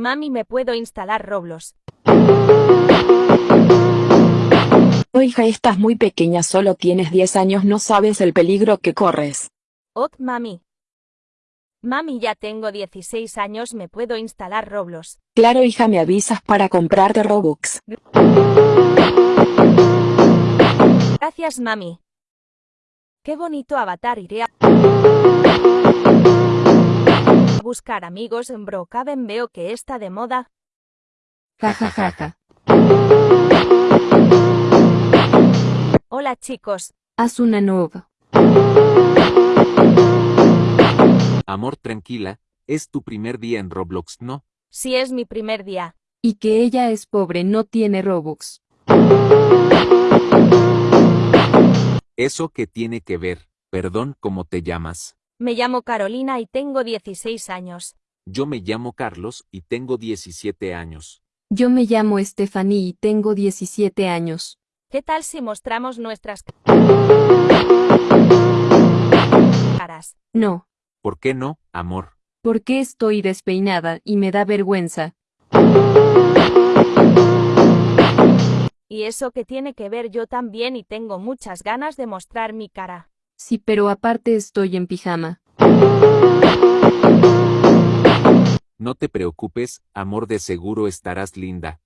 Mami, ¿me puedo instalar Roblox? Oh, hija, estás muy pequeña, solo tienes 10 años, no sabes el peligro que corres. Ok, mami. Mami, ya tengo 16 años, ¿me puedo instalar Roblox? Claro, hija, me avisas para comprarte Robux. Gracias, mami. Qué bonito avatar, iré a buscar amigos en Brookhaven, veo que está de moda. Ja ja ja ja. Hola chicos, Haz una nueva. Amor tranquila, es tu primer día en Roblox, ¿no? si es mi primer día. Y que ella es pobre, no tiene Robux. ¿Eso qué tiene que ver? Perdón, ¿cómo te llamas? Me llamo Carolina y tengo 16 años. Yo me llamo Carlos y tengo 17 años. Yo me llamo Stephanie y tengo 17 años. ¿Qué tal si mostramos nuestras caras? No, ¿Por qué no, amor? porque estoy despeinada y me da vergüenza. ¿Y eso que tiene que ver yo también y tengo muchas ganas de mostrar mi cara? Sí, pero aparte estoy en pijama. No te preocupes, amor, de seguro estarás linda.